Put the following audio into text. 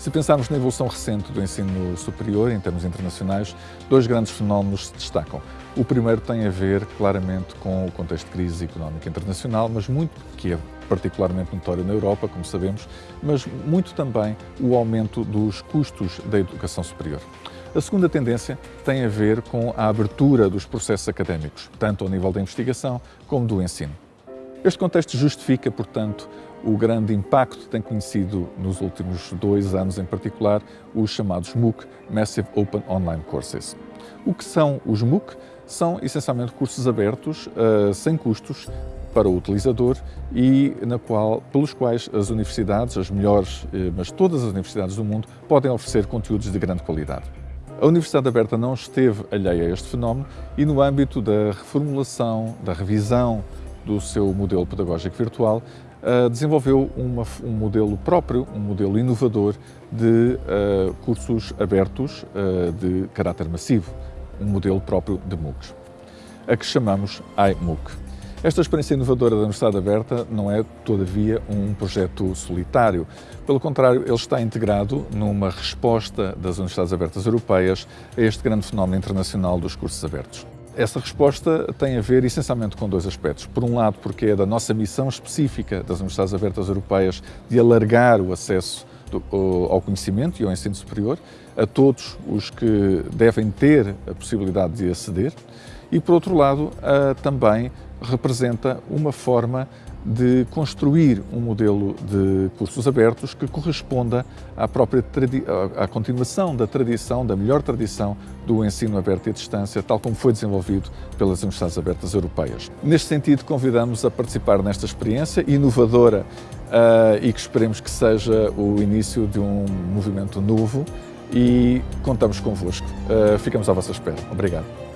Se pensarmos na evolução recente do ensino superior, em termos internacionais, dois grandes fenómenos se destacam. O primeiro tem a ver claramente com o contexto de crise económica internacional, mas muito que é particularmente notório na Europa, como sabemos, mas muito também o aumento dos custos da educação superior. A segunda tendência tem a ver com a abertura dos processos académicos, tanto ao nível da investigação como do ensino. Este contexto justifica, portanto, o grande impacto que tem conhecido nos últimos dois anos em particular os chamados MOOC, Massive Open Online Courses. O que são os MOOC? São essencialmente cursos abertos, uh, sem custos, para o utilizador e na qual, pelos quais as universidades, as melhores, eh, mas todas as universidades do mundo, podem oferecer conteúdos de grande qualidade. A Universidade Aberta não esteve alheia a este fenómeno e no âmbito da reformulação, da revisão do seu modelo pedagógico virtual, eh, desenvolveu uma, um modelo próprio, um modelo inovador de uh, cursos abertos uh, de caráter massivo, um modelo próprio de MOOCs, a que chamamos iMOOC. Esta experiência inovadora da Universidade Aberta não é, todavia, um projeto solitário. Pelo contrário, ele está integrado numa resposta das Universidades Abertas Europeias a este grande fenómeno internacional dos cursos abertos. Essa resposta tem a ver essencialmente com dois aspectos. Por um lado, porque é da nossa missão específica das Universidades Abertas Europeias de alargar o acesso ao conhecimento e ao ensino superior a todos os que devem ter a possibilidade de aceder e, por outro lado, também representa uma forma de construir um modelo de cursos abertos que corresponda à própria à continuação da tradição, da melhor tradição do ensino aberto e à distância, tal como foi desenvolvido pelas Universidades Abertas Europeias. Neste sentido, convidamos a participar nesta experiência inovadora uh, e que esperemos que seja o início de um movimento novo e contamos convosco. Uh, ficamos à vossa espera. Obrigado.